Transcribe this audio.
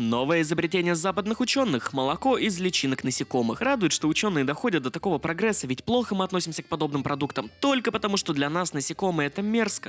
Новое изобретение западных ученых – молоко из личинок насекомых. Радует, что ученые доходят до такого прогресса, ведь плохо мы относимся к подобным продуктам только потому, что для нас насекомые это мерзко.